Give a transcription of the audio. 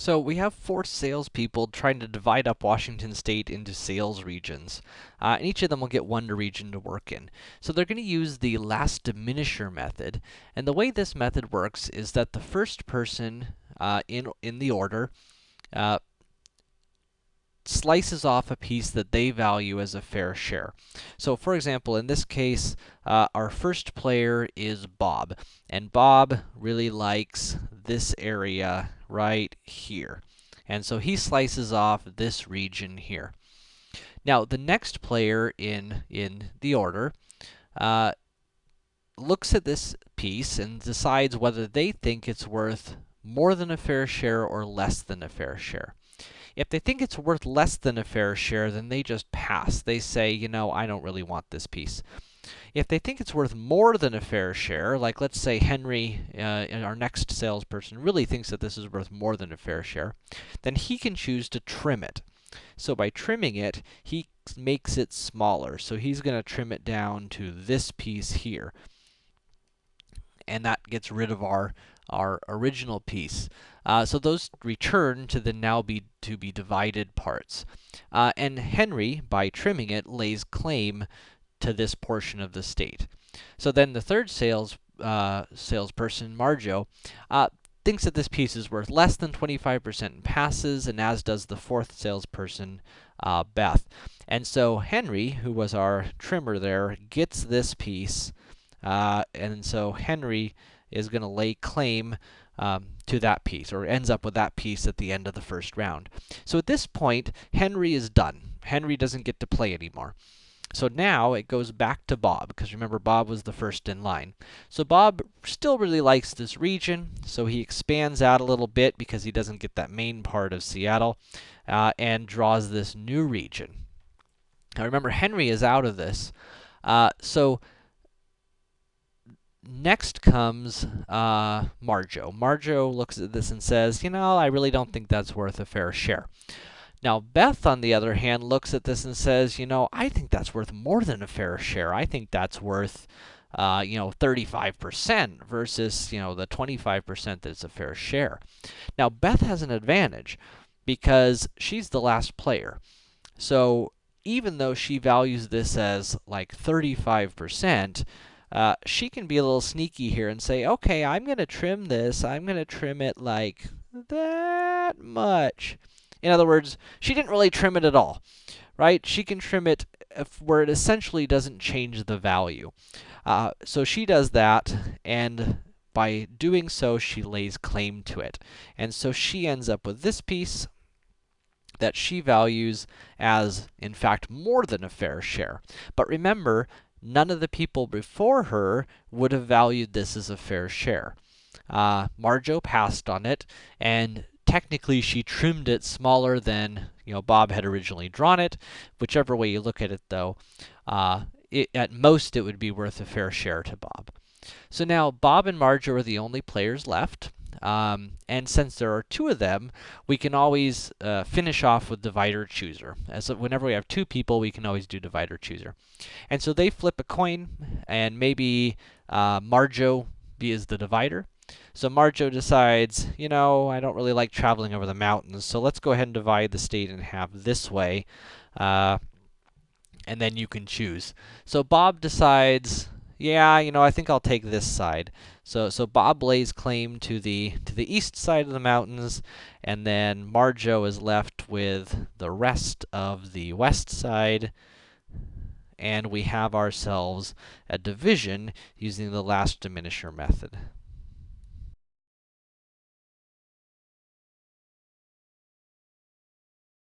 So we have four salespeople trying to divide up Washington State into sales regions. Uh, and each of them will get one region to work in. So they're going to use the last diminisher method. And the way this method works is that the first person uh, in, in the order uh, slices off a piece that they value as a fair share. So for example, in this case, uh, our first player is Bob. And Bob really likes this area right here. And so he slices off this region here. Now, the next player in, in the order uh, looks at this piece and decides whether they think it's worth more than a fair share or less than a fair share. If they think it's worth less than a fair share, then they just pass. They say, you know, I don't really want this piece. If they think it's worth more than a fair share, like let's say Henry, uh, our next salesperson, really thinks that this is worth more than a fair share, then he can choose to trim it. So by trimming it, he makes it smaller. So he's going to trim it down to this piece here. And that gets rid of our, our original piece. Uh, so those return to the now be to be divided parts. Uh, and Henry, by trimming it, lays claim to this portion of the state. So then the third sales uh, salesperson, Marjo, uh, thinks that this piece is worth less than 25% and passes, and as does the fourth salesperson, uh, Beth. And so Henry, who was our trimmer there, gets this piece, uh, and so Henry is going to lay claim um, to that piece, or ends up with that piece at the end of the first round. So at this point, Henry is done. Henry doesn't get to play anymore. So now it goes back to Bob, because remember Bob was the first in line. So Bob still really likes this region, so he expands out a little bit because he doesn't get that main part of Seattle, uh, and draws this new region. Now remember, Henry is out of this, uh, so next comes uh, Marjo. Marjo looks at this and says, you know, I really don't think that's worth a fair share. Now, Beth, on the other hand, looks at this and says, you know, I think that's worth more than a fair share. I think that's worth, uh, you know, 35% versus, you know, the 25% that's a fair share. Now, Beth has an advantage because she's the last player. So, even though she values this as like 35%, uh, she can be a little sneaky here and say, okay, I'm going to trim this. I'm going to trim it like that much. In other words, she didn't really trim it at all, right? She can trim it where it essentially doesn't change the value. Uh, so she does that, and by doing so, she lays claim to it. And so she ends up with this piece that she values as, in fact, more than a fair share. But remember, none of the people before her would have valued this as a fair share. Uh, Marjo passed on it, and technically she trimmed it smaller than, you know, Bob had originally drawn it. Whichever way you look at it, though, uh, it, at most it would be worth a fair share to Bob. So now Bob and Marjo are the only players left. Um, and since there are two of them, we can always uh, finish off with divider chooser. As whenever we have two people, we can always do divider chooser. And so they flip a coin, and maybe uh, Marjo is the divider, so Marjo decides, you know, I don't really like traveling over the mountains, so let's go ahead and divide the state in half this way. Uh, and then you can choose. So Bob decides, yeah, you know, I think I'll take this side. So so Bob lays claim to the to the east side of the mountains, and then Marjo is left with the rest of the west side. And we have ourselves a division using the last diminisher method.